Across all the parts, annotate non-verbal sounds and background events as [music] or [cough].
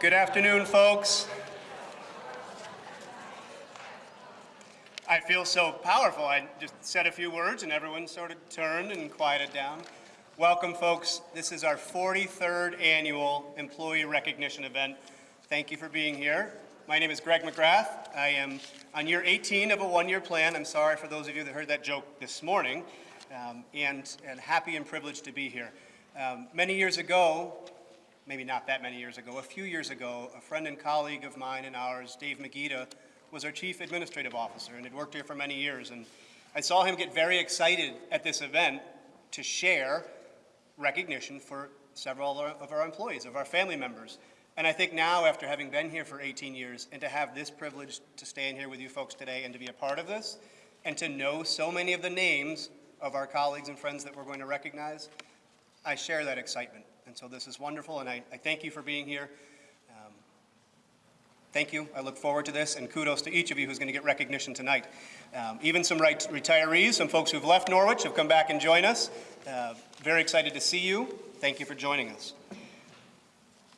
Good afternoon, folks. I feel so powerful. I just said a few words and everyone sort of turned and quieted down. Welcome, folks. This is our 43rd annual employee recognition event. Thank you for being here. My name is Greg McGrath. I am on year 18 of a one-year plan. I'm sorry for those of you that heard that joke this morning, um, and, and happy and privileged to be here. Um, many years ago, maybe not that many years ago, a few years ago, a friend and colleague of mine and ours, Dave Magida, was our chief administrative officer and had worked here for many years. And I saw him get very excited at this event to share recognition for several of our employees, of our family members. And I think now, after having been here for 18 years, and to have this privilege to stand here with you folks today and to be a part of this, and to know so many of the names of our colleagues and friends that we're going to recognize, I share that excitement. And so this is wonderful, and I, I thank you for being here. Um, thank you. I look forward to this, and kudos to each of you who's going to get recognition tonight. Um, even some right retirees, some folks who've left Norwich have come back and joined us. Uh, very excited to see you. Thank you for joining us.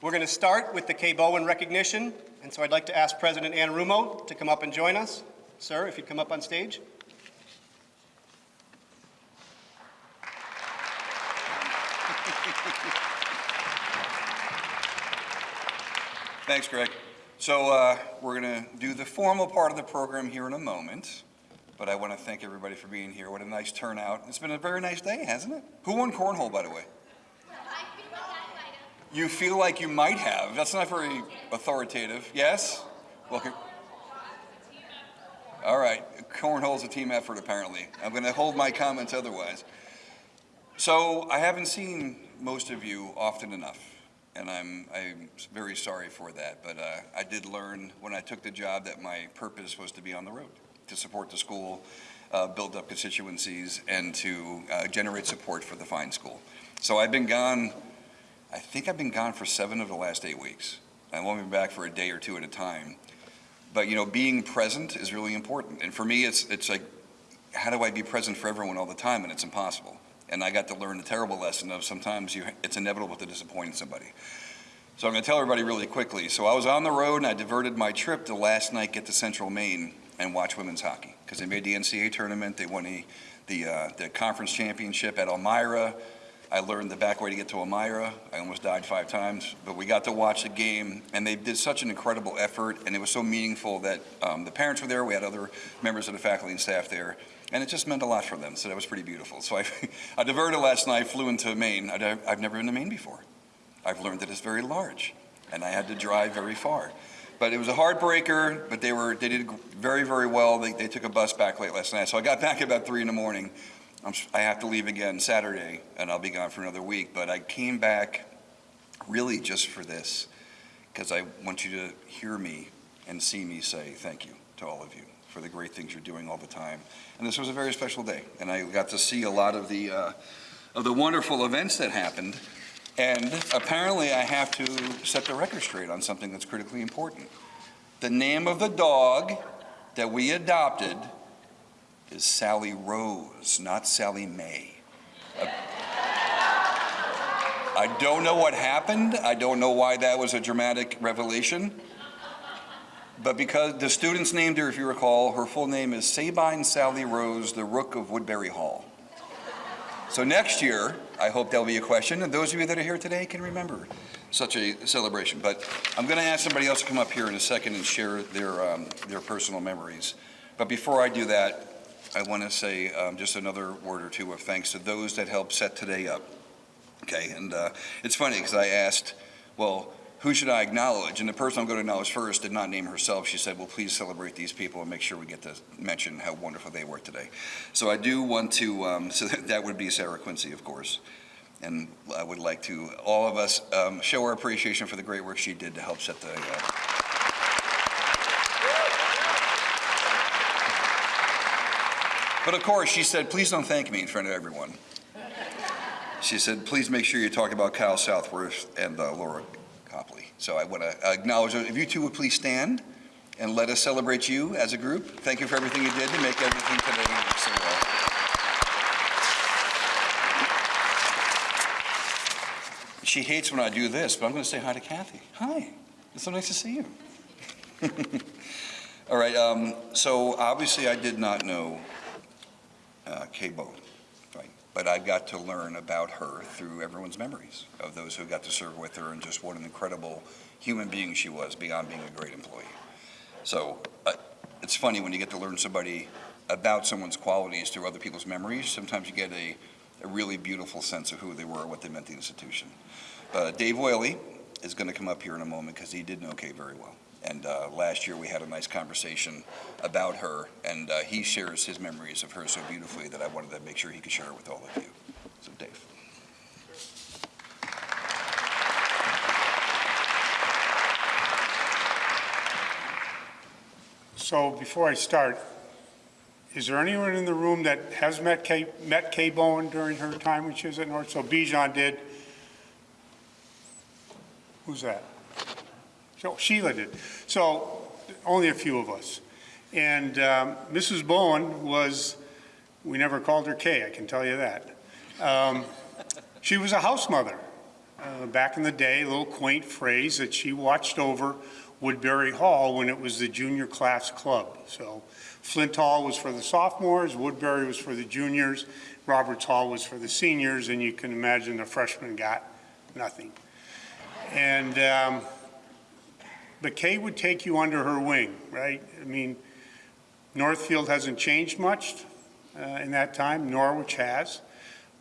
We're going to start with the Kay Bowen recognition, and so I'd like to ask President Anarumo to come up and join us. Sir, if you'd come up on stage. Thanks, Greg. So uh, we're going to do the formal part of the program here in a moment, but I want to thank everybody for being here. What a nice turnout. It's been a very nice day, hasn't it? Who won cornhole, by the way? You feel like you might have. That's not very authoritative. Yes? Well, all right. Cornhole's a team effort, apparently. I'm going to hold my comments otherwise. So I haven't seen most of you often enough and I'm, I'm very sorry for that. But uh, I did learn when I took the job that my purpose was to be on the road, to support the school, uh, build up constituencies, and to uh, generate support for the fine school. So I've been gone, I think I've been gone for seven of the last eight weeks. I've only been back for a day or two at a time. But you know, being present is really important. And for me, it's, it's like, how do I be present for everyone all the time? And it's impossible and I got to learn the terrible lesson of sometimes you, it's inevitable to disappoint somebody. So I'm going to tell everybody really quickly. So I was on the road and I diverted my trip to last night get to Central Maine and watch women's hockey because they made the NCAA tournament. They won the, the, uh, the conference championship at Elmira. I learned the back way to get to Elmira. I almost died five times, but we got to watch the game, and they did such an incredible effort, and it was so meaningful that um, the parents were there. We had other members of the faculty and staff there, and it just meant a lot for them, so that was pretty beautiful. So I, [laughs] I diverted last night, flew into Maine. I, I've never been to Maine before. I've learned that it's very large, and I had to drive very far. But it was a heartbreaker, but they, were, they did very, very well. They, they took a bus back late last night. So I got back about 3 in the morning. I'm, I have to leave again Saturday, and I'll be gone for another week. But I came back really just for this, because I want you to hear me and see me say thank you to all of you for the great things you're doing all the time. And this was a very special day, and I got to see a lot of the, uh, of the wonderful events that happened. And apparently I have to set the record straight on something that's critically important. The name of the dog that we adopted is Sally Rose, not Sally May. Uh, I don't know what happened. I don't know why that was a dramatic revelation. But because the students named her, if you recall, her full name is Sabine Sally Rose, the Rook of Woodbury Hall. So next year, I hope there'll be a question, and those of you that are here today can remember such a celebration. But I'm going to ask somebody else to come up here in a second and share their, um, their personal memories. But before I do that, I want to say um, just another word or two of thanks to those that helped set today up. Okay, and uh, it's funny because I asked, well, who should I acknowledge? And the person I'm going to acknowledge first did not name herself. She said, well, please celebrate these people and make sure we get to mention how wonderful they were today. So I do want to, um, so [laughs] that would be Sarah Quincy, of course. And I would like to, all of us, um, show our appreciation for the great work she did to help set the, uh, But of course, she said, please don't thank me in front of everyone. She said, please make sure you talk about Kyle Southworth and uh, Laura Copley. So I want to acknowledge, if you two would please stand and let us celebrate you as a group. Thank you for everything you did to make everything today work so well. She hates when I do this, but I'm going to say hi to Kathy. Hi. It's so nice to see you. [laughs] All right, um, so obviously I did not know uh, right? But I've got to learn about her through everyone's memories of those who got to serve with her and just what an incredible human being she was beyond being a great employee. So uh, it's funny when you get to learn somebody about someone's qualities through other people's memories. Sometimes you get a, a really beautiful sense of who they were, and what they meant to the institution. Uh, Dave Whaley is going to come up here in a moment because he did know Kay very well. And uh, last year we had a nice conversation about her, and uh, he shares his memories of her so beautifully that I wanted to make sure he could share it with all of you. So, Dave. So before I start, is there anyone in the room that has met Kay, met Kay Bowen during her time when she was at North? So Bijan did. Who's that? So Sheila did. So only a few of us. And um, Mrs. Bowen was, we never called her Kay, I can tell you that. Um, She was a house mother. Uh, Back in the day, a little quaint phrase that she watched over Woodbury Hall when it was the junior class club. So Flint Hall was for the sophomores, Woodbury was for the juniors, Roberts Hall was for the seniors, and you can imagine the freshmen got nothing. And, um, but Kay would take you under her wing, right? I mean, Northfield hasn't changed much uh, in that time, Norwich has,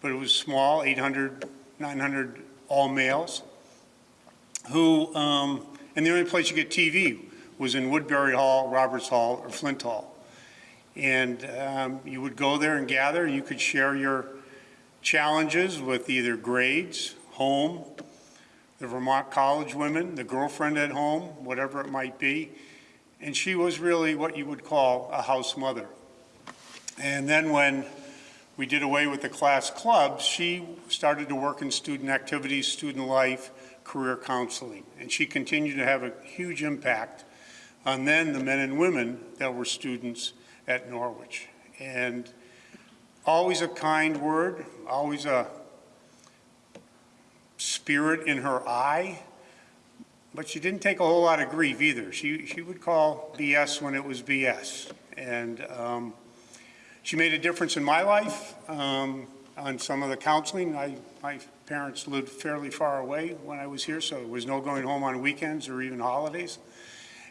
but it was small, 800, 900 all males, who, um, and the only place you get TV was in Woodbury Hall, Roberts Hall, or Flint Hall. And um, you would go there and gather, you could share your challenges with either grades, home, the Vermont College women, the girlfriend at home, whatever it might be. And she was really what you would call a house mother. And then when we did away with the class clubs, she started to work in student activities, student life, career counseling. And she continued to have a huge impact on then the men and women that were students at Norwich. And always a kind word, always a spirit in her eye, but she didn't take a whole lot of grief either. She, she would call BS when it was BS. And um, she made a difference in my life um, on some of the counseling. I, my parents lived fairly far away when I was here, so there was no going home on weekends or even holidays.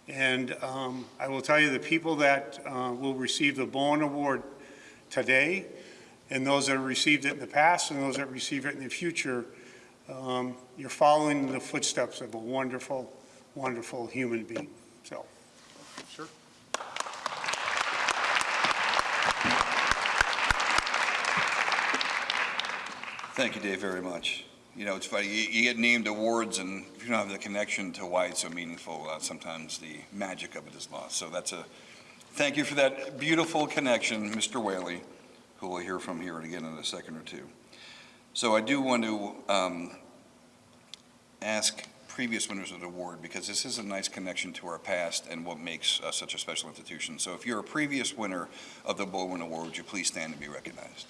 And um, I will tell you, the people that uh, will receive the Bowen Award today, and those that have received it in the past, and those that receive it in the future, um, you're following the footsteps of a wonderful, wonderful human being. So, sure. Thank you, Dave, very much. You know, it's funny, you, you get named awards, and if you don't have the connection to why it's so meaningful, uh, sometimes the magic of it is lost. So that's a, thank you for that beautiful connection, Mr. Whaley, who we'll hear from here again in a second or two. So I do want to um, ask previous winners of the award, because this is a nice connection to our past and what makes us such a special institution. So if you're a previous winner of the Bowen Award, would you please stand and be recognized?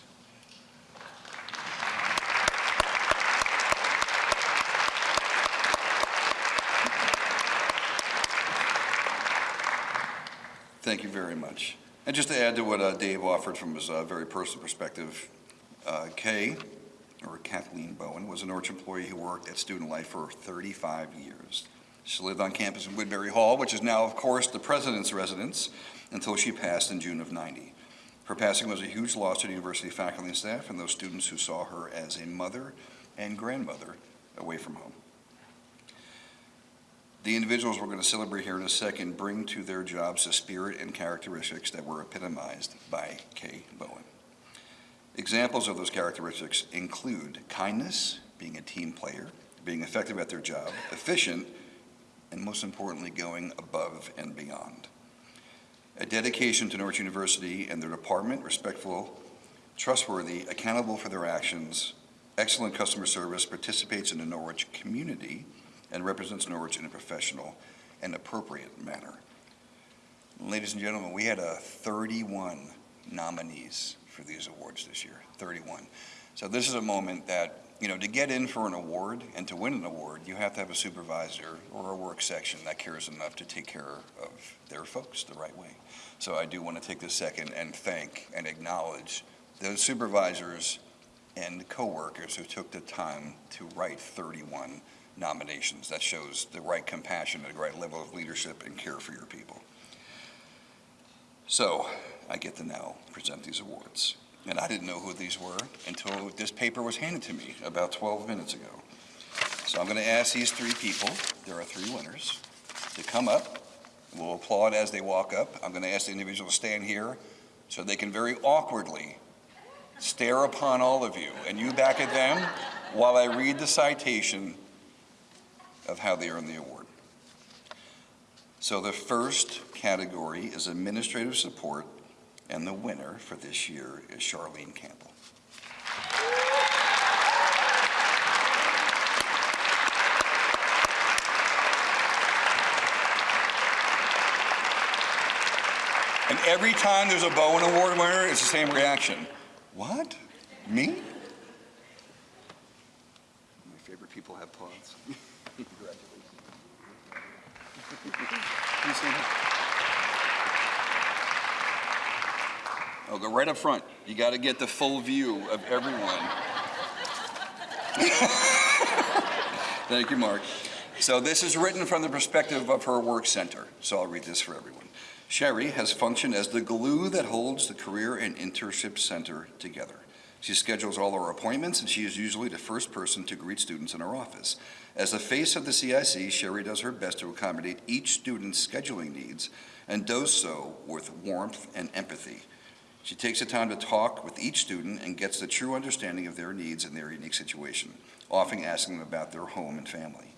Thank you very much. And just to add to what uh, Dave offered from his uh, very personal perspective, uh, Kay, or Kathleen Bowen, was an Norwich employee who worked at Student Life for 35 years. She lived on campus in Woodbury Hall, which is now, of course, the president's residence, until she passed in June of 90. Her passing was a huge loss to the university faculty and staff and those students who saw her as a mother and grandmother away from home. The individuals we're going to celebrate here in a second bring to their jobs the spirit and characteristics that were epitomized by Kay Bowen. Examples of those characteristics include kindness, being a team player, being effective at their job, efficient, and most importantly, going above and beyond. A dedication to Norwich University and their department, respectful, trustworthy, accountable for their actions, excellent customer service, participates in the Norwich community, and represents Norwich in a professional and appropriate manner. Ladies and gentlemen, we had a 31 nominees for these awards this year, 31. So this is a moment that you know, to get in for an award and to win an award, you have to have a supervisor or a work section that cares enough to take care of their folks the right way. So I do want to take this second and thank and acknowledge those supervisors and coworkers who took the time to write 31 nominations. That shows the right compassion and the right level of leadership and care for your people. So I get to now present these awards. And I didn't know who these were until this paper was handed to me about 12 minutes ago. So I'm going to ask these three people, there are three winners, to come up. We'll applaud as they walk up. I'm going to ask the individual to stand here so they can very awkwardly stare upon all of you and you back at them while I read the citation of how they earned the award. So the first category is administrative support, and the winner for this year is Charlene Campbell. And every time there's a Bowen Award winner, it's the same reaction. What? Me? My favorite people have pods. [laughs] Congratulations. Oh, go right up front. You got to get the full view of everyone. [laughs] Thank you, Mark. So this is written from the perspective of her work center, so I'll read this for everyone. Sherry has functioned as the glue that holds the Career and Internship Center together. She schedules all our appointments, and she is usually the first person to greet students in our office. As the face of the CIC, Sherry does her best to accommodate each student's scheduling needs and does so with warmth and empathy. She takes the time to talk with each student and gets the true understanding of their needs and their unique situation, often asking them about their home and family.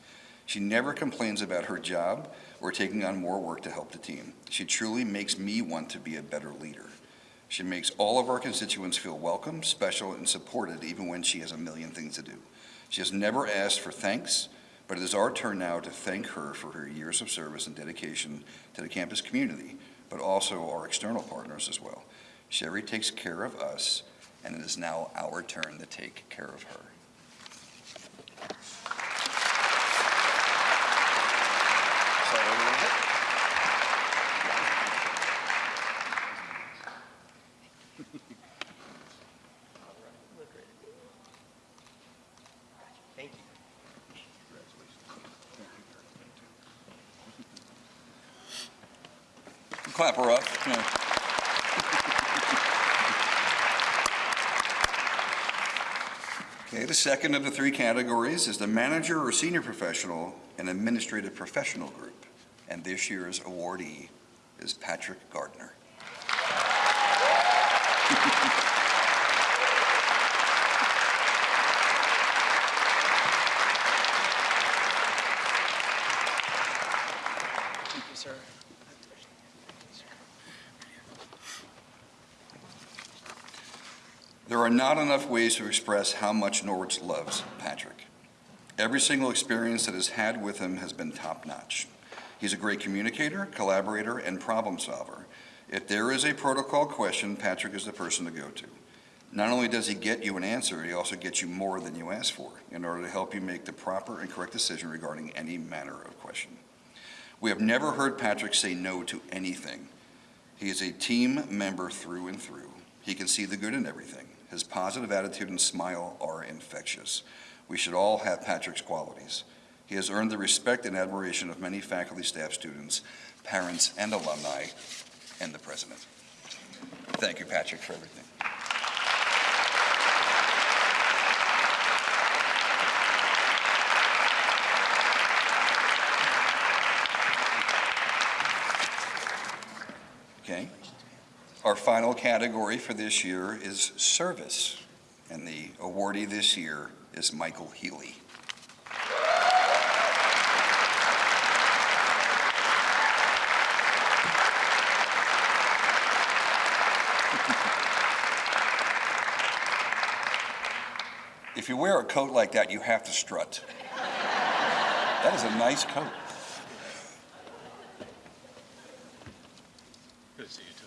She never complains about her job or taking on more work to help the team. She truly makes me want to be a better leader. She makes all of our constituents feel welcome, special, and supported even when she has a million things to do. She has never asked for thanks, but it is our turn now to thank her for her years of service and dedication to the campus community, but also our external partners as well. Sherry takes care of us, and it is now our turn to take care of her. Thank you. Clap her up. Yeah. Okay, the second of the three categories is the manager or senior professional and administrative professional group. And this year's awardee is Patrick Gardner. [laughs] Thank you, sir. There are not enough ways to express how much Norwich loves Patrick. Every single experience that has had with him has been top-notch. He's a great communicator, collaborator, and problem solver. If there is a protocol question, Patrick is the person to go to. Not only does he get you an answer, he also gets you more than you ask for in order to help you make the proper and correct decision regarding any manner of question. We have never heard Patrick say no to anything. He is a team member through and through. He can see the good in everything. His positive attitude and smile are infectious. We should all have Patrick's qualities. He has earned the respect and admiration of many faculty, staff, students, parents, and alumni, and the president. Thank you, Patrick, for everything. Okay. Our final category for this year is service, and the awardee this year is Michael Healy. If you wear a coat like that, you have to strut. That is a nice coat. Good to see you, too.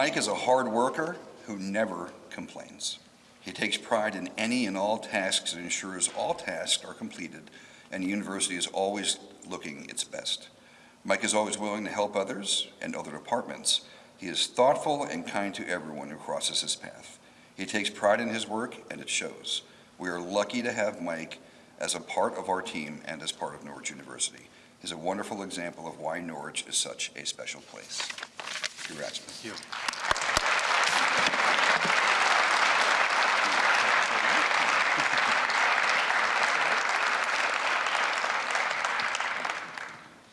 Mike is a hard worker who never complains. He takes pride in any and all tasks and ensures all tasks are completed, and the university is always looking its best. Mike is always willing to help others and other departments. He is thoughtful and kind to everyone who crosses his path. He takes pride in his work, and it shows. We are lucky to have Mike as a part of our team and as part of Norwich University. He's a wonderful example of why Norwich is such a special place. Congrats, you.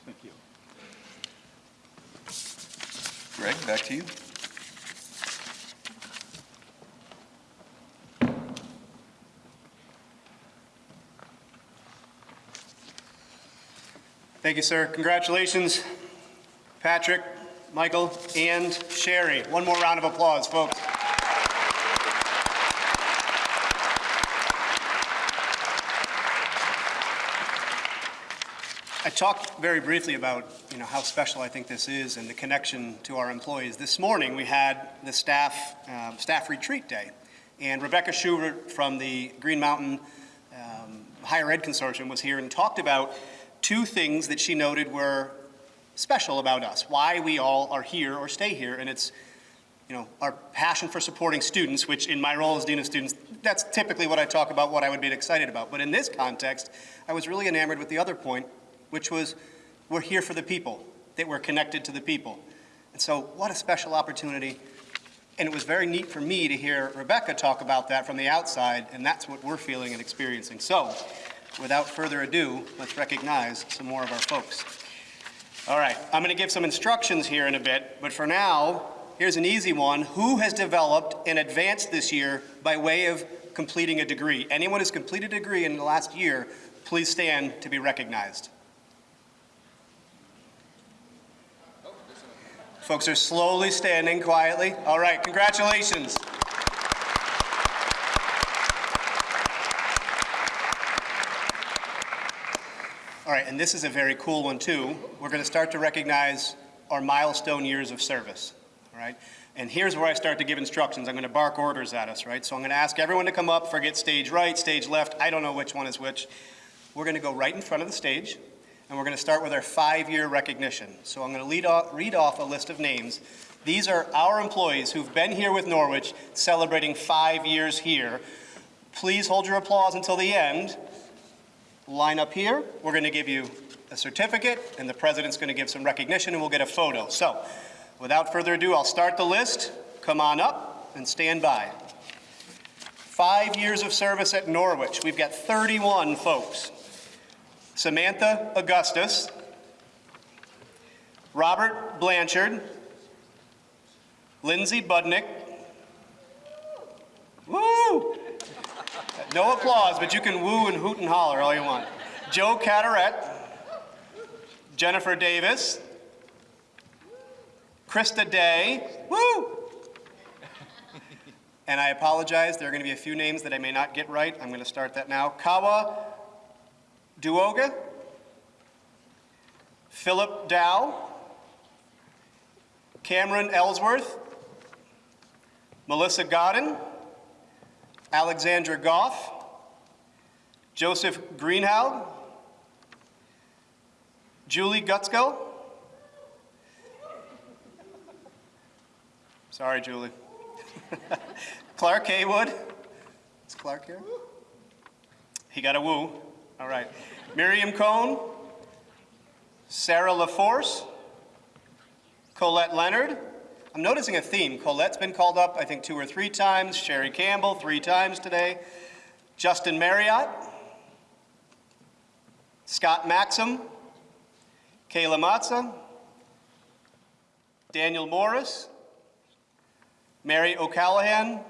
Thank you. Greg, back to you. Thank you, sir. Congratulations, Patrick, Michael, and Sherry. One more round of applause, folks. I talked very briefly about, you know, how special I think this is and the connection to our employees. This morning, we had the staff, um, staff retreat day, and Rebecca Schubert from the Green Mountain um, Higher Ed Consortium was here and talked about two things that she noted were special about us, why we all are here or stay here, and it's, you know, our passion for supporting students, which in my role as Dean of Students, that's typically what I talk about, what I would be excited about. But in this context, I was really enamored with the other point, which was we're here for the people, that we're connected to the people. And so what a special opportunity. And it was very neat for me to hear Rebecca talk about that from the outside, and that's what we're feeling and experiencing. So without further ado, let's recognize some more of our folks. All right, I'm going to give some instructions here in a bit, but for now, here's an easy one. Who has developed and advanced this year by way of completing a degree? Anyone who's completed a degree in the last year, please stand to be recognized. Folks are slowly standing quietly. All right, congratulations. All right, and this is a very cool one too. We're going to start to recognize our milestone years of service, all right? And here's where I start to give instructions. I'm going to bark orders at us, right? So I'm going to ask everyone to come up, forget stage right, stage left. I don't know which one is which. We're going to go right in front of the stage, and we're going to start with our five-year recognition. So I'm going to off, read off a list of names. These are our employees who've been here with Norwich, celebrating five years here. Please hold your applause until the end. Line up here. We're going to give you a certificate, and the president's going to give some recognition, and we'll get a photo. So, without further ado, I'll start the list. Come on up and stand by. Five years of service at Norwich. We've got 31 folks. Samantha Augustus, Robert Blanchard, Lindsay Budnick. Woo! No applause, but you can woo and hoot and holler all you want. Joe Cataret, Jennifer Davis, Krista Day, woo! And I apologize, there are going to be a few names that I may not get right. I'm going to start that now. Kawa Duoga, Philip Dow, Cameron Ellsworth, Melissa Godden, Alexandra Goff, Joseph Greenhow, Julie Gutsko. Sorry, Julie. [laughs] Clark Haywood. Is Clark here? He got a woo. All right. Miriam Cohn, Sarah LaForce, Colette Leonard. I'm noticing a theme. Colette's been called up, I think, two or three times. Sherry Campbell, three times today. Justin Marriott. Scott Maxim. Kayla Matza. Daniel Morris. Mary O'Callahan.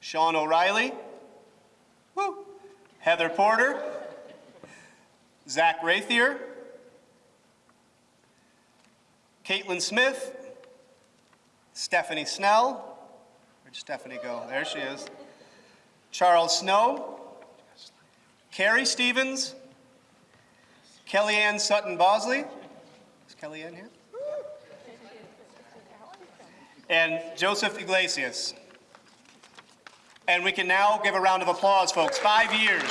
Sean O'Reilly. Woo. Heather Porter. Zach Rathier. Caitlin Smith. Stephanie Snell. Where'd Stephanie go? There she is. Charles Snow. Carrie Stevens. Kellyanne Sutton Bosley. Is Kellyanne here? and Joseph Iglesias. And we can now give a round of applause, folks. Five years.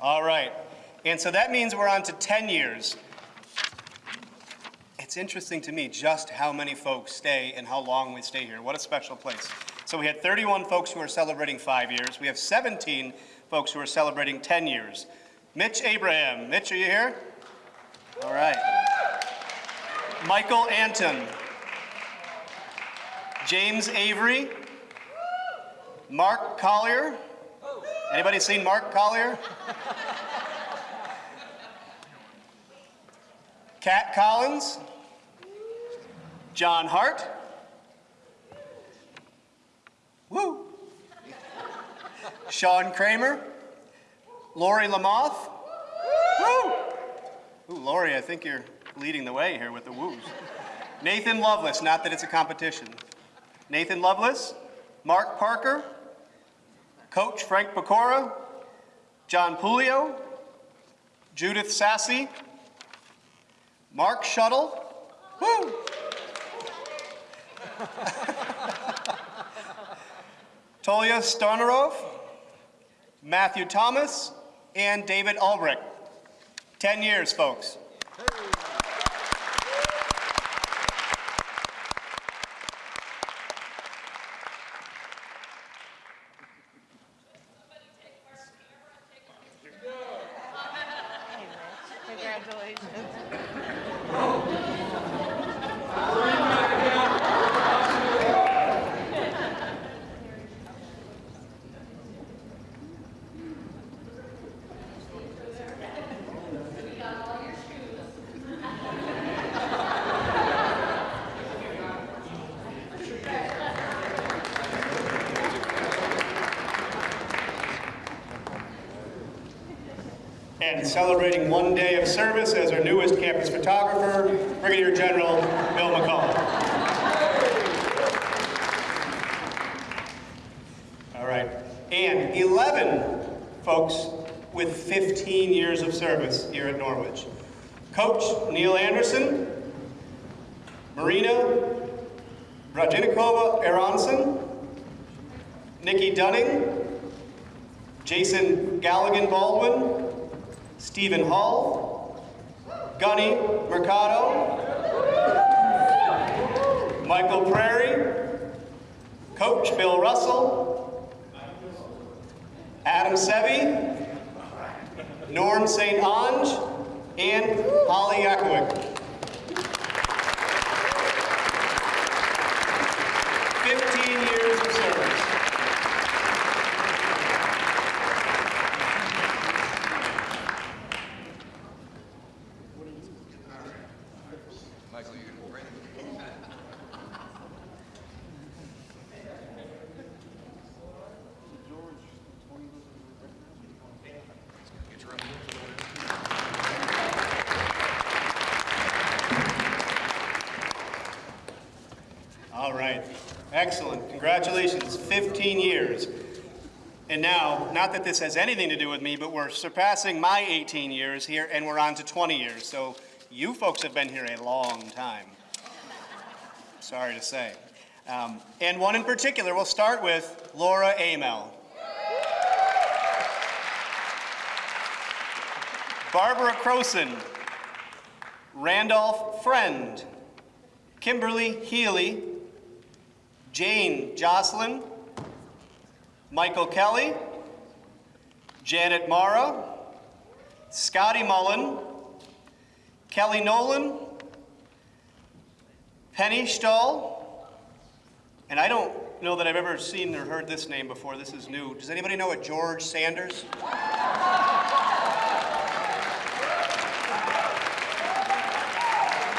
All right. And so that means we're on to 10 years. It's interesting to me just how many folks stay and how long we stay here. What a special place. So we had 31 folks who are celebrating five years. We have 17 folks who are celebrating 10 years. Mitch Abraham. Mitch, are you here? All right. Michael Anton. James Avery. Mark Collier. Anybody seen Mark Collier? Cat Collins. John Hart. Woo. Sean Kramer. Lori Lamoth. Woo. Ooh, Lori, I think you're leading the way here with the woos. Nathan Lovelace, not that it's a competition. Nathan Lovelace. Mark Parker. Coach Frank Pecora. John Pulio. Judith Sassy. Mark Shuttle. Woo. [laughs] Tolia Starnerov, Matthew Thomas, and David Albrecht. 10 years, folks. And celebrating one day of service as our newest campus photographer, Brigadier General Bill McCall. All right. And 11 folks with 15 years of service here at Norwich. Coach Neil Anderson, Marina Brajinikova Aronson, Nikki Dunning, Jason Galligan Baldwin, Stephen Hall, Gunny Mercado, Michael Prairie, Coach Bill Russell, Adam Sevi, Norm St. Ange, and Holly Yakowick. 15 years of service. Michael, you gonna bring it? Get your own. All right, excellent, congratulations, 15 years. And now, not that this has anything to do with me, but we're surpassing my 18 years here, and we're on to 20 years. So you folks have been here a long time. Sorry to say. Um, and one in particular, we'll start with Laura Amel. Barbara Croson, Randolph Friend, Kimberly Healy, Jane Jocelyn, Michael Kelly, Janet Mara, Scotty Mullen, Kelly Nolan, Penny Stahl, and I don't know that I've ever seen or heard this name before. This is new. Does anybody know a George Sanders?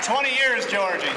Twenty years, Georgie.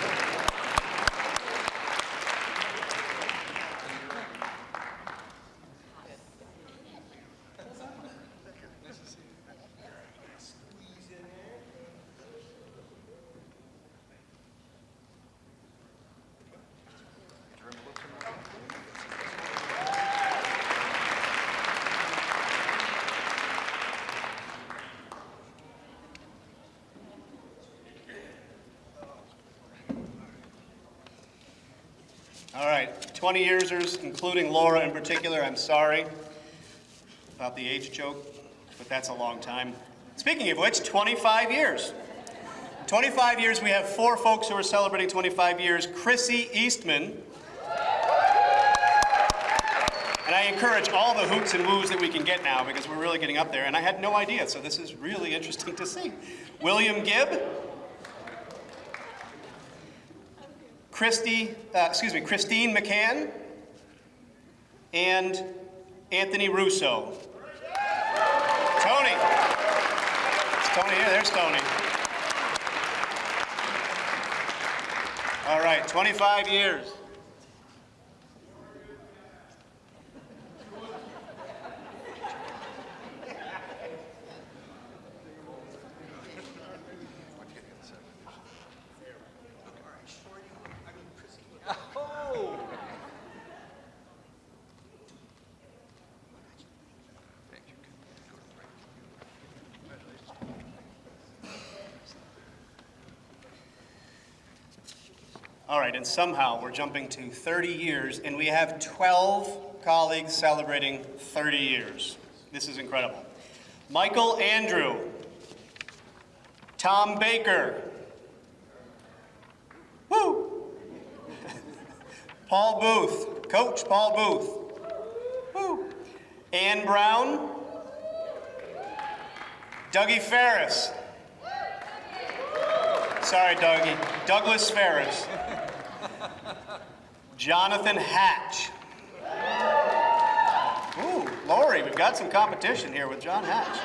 All right, 20 yearsers, including Laura in particular, I'm sorry about the age joke, but that's a long time. Speaking of which, 25 years. 25 years, we have four folks who are celebrating 25 years. Chrissy Eastman. And I encourage all the hoots and woos that we can get now because we're really getting up there, and I had no idea, so this is really interesting to see. William Gibb. Christy, uh, excuse me, Christine McCann, and Anthony Russo. Tony. It's Tony here. There's Tony. All right, 25 years. And somehow we're jumping to 30 years, and we have 12 colleagues celebrating 30 years. This is incredible. Michael Andrew, Tom Baker, woo, [laughs] Paul Booth, Coach Paul Booth, woo, Ann Brown, Dougie Ferris. Sorry, Dougie. Douglas Ferris. [laughs] Jonathan Hatch. Ooh, Lori, we've got some competition here with John Hatch.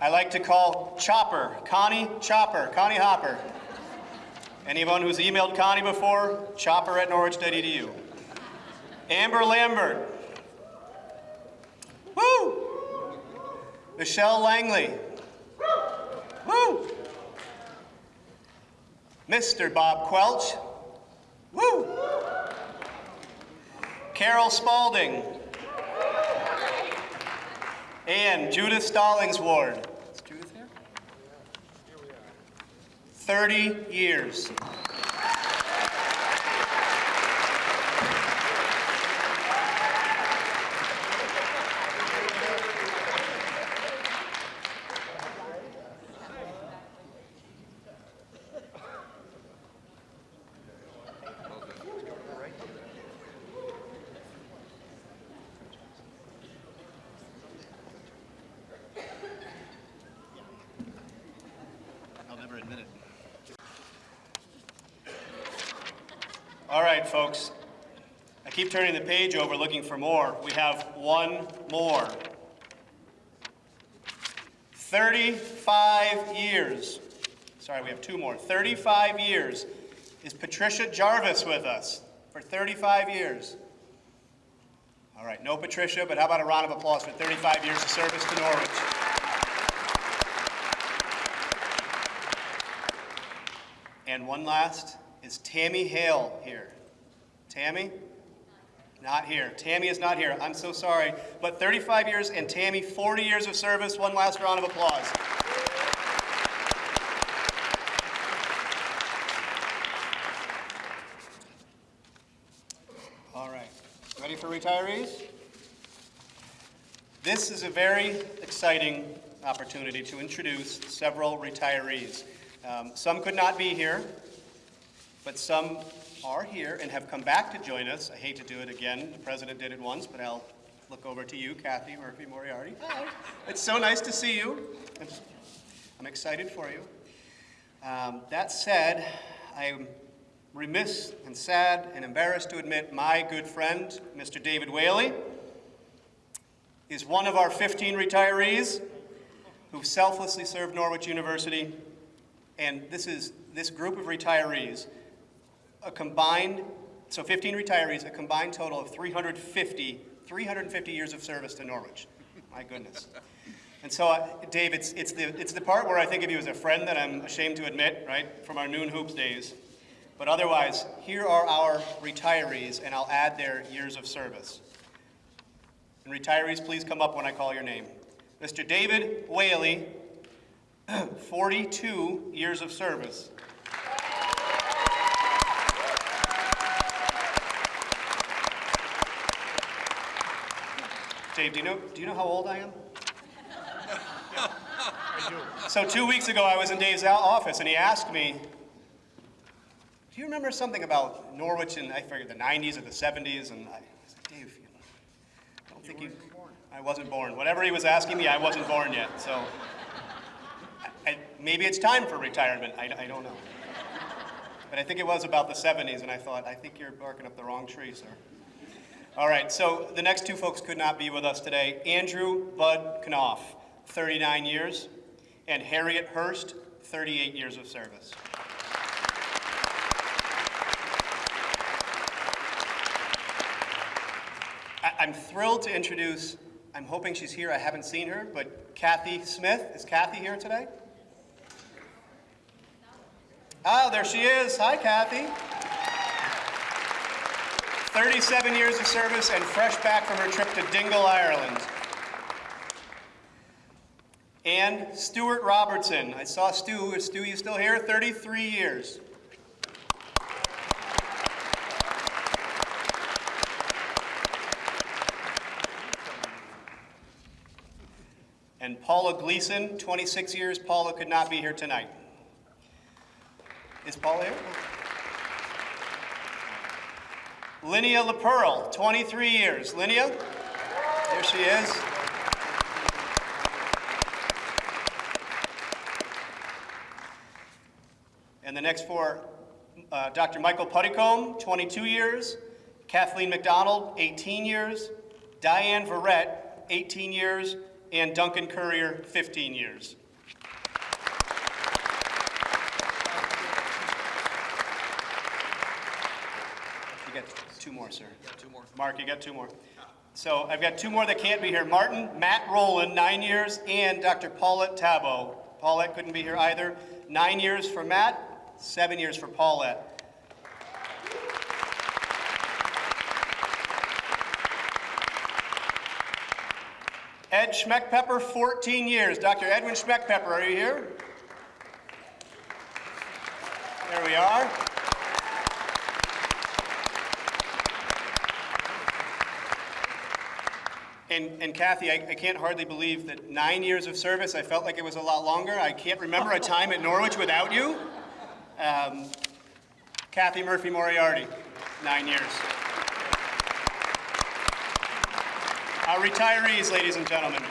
I like to call Chopper, Connie Chopper, Connie Hopper. Anyone who's emailed Connie before, chopper at norwich.edu. Amber Lambert. Woo! Michelle Langley. Woo! Mr. Bob Quelch. Woo! Carol Spalding. And Judith Stallings Ward. Is Judith here? 30 years. I'll never admit it. All right, folks. I keep turning the page over looking for more. We have one more. 35 years. Sorry, we have two more. 35 years is Patricia Jarvis with us for 35 years. All right, no Patricia, but how about a round of applause for 35 years of service to Norwich? And one last, is Tammy Hale here? Tammy? Not here. Tammy is not here. I'm so sorry. But 35 years and Tammy, 40 years of service. One last round of applause. All right. Ready for retirees? This is a very exciting opportunity to introduce several retirees. Um, Some could not be here, but some are here and have come back to join us. I hate to do it again. The president did it once, but I'll look over to you, Kathy Murphy Moriarty. Hi. It's so nice to see you. I'm excited for you. Um, That said, I'm remiss and sad and embarrassed to admit my good friend, Mr. David Whaley, is one of our 15 retirees who selflessly served Norwich University. And this is, this group of retirees, a combined, so 15 retirees, a combined total of 350, 350 years of service to Norwich. My goodness. And so, uh, Dave, it's, it's, the, it's the part where I think of you as a friend that I'm ashamed to admit, right, from our noon hoops days. But otherwise, here are our retirees, and I'll add their years of service. And retirees, please come up when I call your name. Mr. David Whaley, [clears throat] 42 years of service. Dave, do you know, do you know how old I am? [laughs] I do. So two weeks ago, I was in Dave's office, and he asked me, "Do you remember something about Norwich in I forget the '90s or the '70s?" And I said, "Dave, you know, I don't think you... Born. I wasn't born. Whatever he was asking me, I wasn't born yet. So I, I, maybe it's time for retirement. I, I don't know. But I think it was about the '70s, and I thought, I think you're barking up the wrong tree, sir. All right, so the next two folks could not be with us today. Andrew Bud Knopf, 39 years, and Harriet Hurst, 38 years of service. I'm thrilled to introduce, I'm hoping she's here, I haven't seen her, but Kathy Smith. Is Kathy here today? Oh, there she is. Hi, Kathy. 37 years of service and fresh back from her trip to Dingle, Ireland. And Stuart Robertson. I saw Stu. Stu, you still here? 33 years. And Paula Gleason, 26 years. Paula could not be here tonight. Is Paula here? Linnea LaPearl, 23 years. Linnea, there she is. And the next four, uh, Dr. Michael Puttycombe, 22 years. Kathleen McDonald, 18 years. Diane Verrett, 18 years. And Duncan Courier, 15 years. You got two more, sir. Two more. Mark, you got two more. So I've got two more that can't be here. Martin, Matt Rowland, nine years, and Dr. Paulette Tabo. Paulette couldn't be here either. Nine years for Matt, seven years for Paulette. Ed Schmeckpepper, 14 years. Dr. Edwin Schmeckpepper, are you here? There we are. And, and Kathy, I, I can't hardly believe that nine years of service, I felt like it was a lot longer. I can't remember a time at Norwich without you. Um, Kathy Murphy Moriarty, nine years. Our retirees, ladies and gentlemen.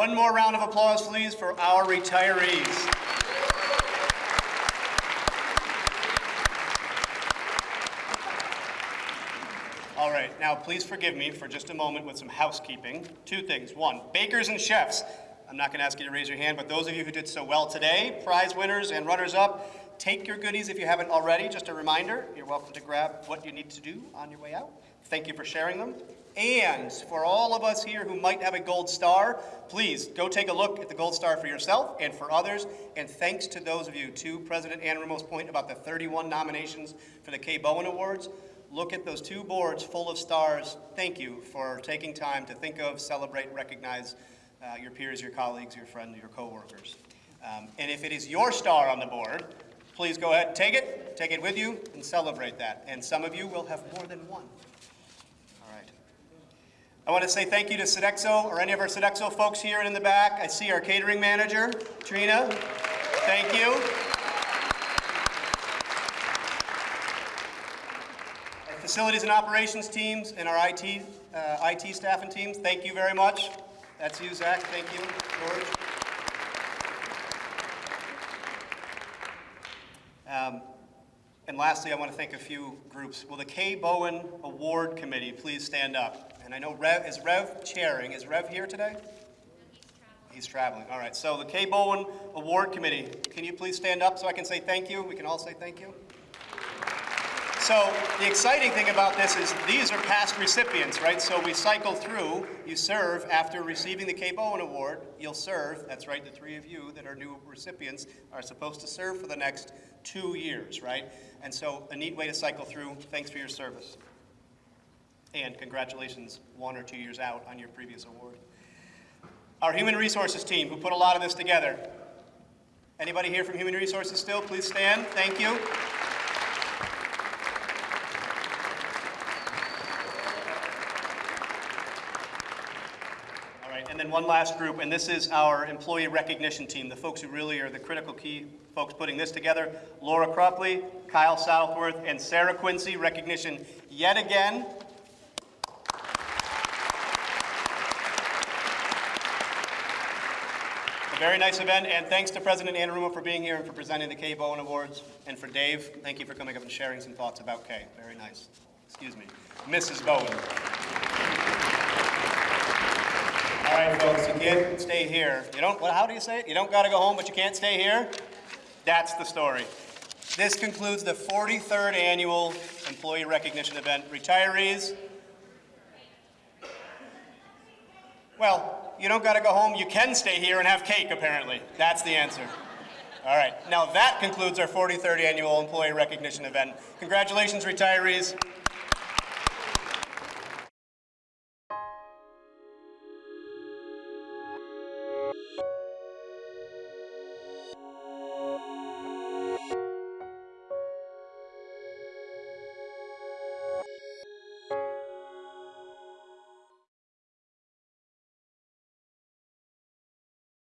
One more round of applause, please, for our retirees. All right, now please forgive me for just a moment with some housekeeping. Two things. One, bakers and chefs. I'm not going to ask you to raise your hand, but those of you who did so well today, prize winners and runners-up, take your goodies if you haven't already. Just a reminder, you're welcome to grab what you need to do on your way out. Thank you for sharing them. And for all of us here who might have a gold star, please go take a look at the gold star for yourself and for others. And thanks to those of you, to President Anarumo's point about the 31 nominations for the Kay Bowen Awards. Look at those two boards full of stars. Thank you for taking time to think of, celebrate, recognize uh, your peers, your colleagues, your friends, your coworkers. Um, and if it is your star on the board, please go ahead, take it, take it with you, and celebrate that. And some of you will have more than one. I want to say thank you to Sodexo, or any of our Sodexo folks here and in the back. I see our catering manager, Trina. Thank you. Our facilities and operations teams and our IT, uh, IT staff and teams, thank you very much. That's you, Zach. Thank you, George. Um, And lastly, I want to thank a few groups. Will the Kay Bowen Award Committee please stand up? And I know Rev, is Rev chairing? Is Rev here today? He's traveling. He's traveling. All right. So the Kay Bowen Award Committee, can you please stand up so I can say thank you? We can all say thank you. So the exciting thing about this is these are past recipients, right? So we cycle through, you serve after receiving the Kay Bowen Award, you'll serve, that's right, the three of you that are new recipients are supposed to serve for the next two years, right? And so a neat way to cycle through, thanks for your service. And congratulations, one or two years out on your previous award. Our Human Resources team, who put a lot of this together. Anybody here from Human Resources still? Please stand, thank you. All right, and then one last group, and this is our employee recognition team, the folks who really are the critical key folks putting this together. Laura Cropley, Kyle Southworth, and Sarah Quincy, recognition yet again. Very nice event, and thanks to President Anarumo for being here and for presenting the Kay Bowen Awards. And for Dave, thank you for coming up and sharing some thoughts about Kay. Very nice. Excuse me. Mrs. Bowen. All right, folks, you can't stay here. You don't, well, how do you say it? You don't got to go home, but you can't stay here? That's the story. This concludes the 43rd Annual Employee Recognition Event. Retirees, well, you don't got to go home. You can stay here and have cake, apparently. That's the answer. All right, now that concludes our 43rd Annual Employee Recognition Event. Congratulations, retirees.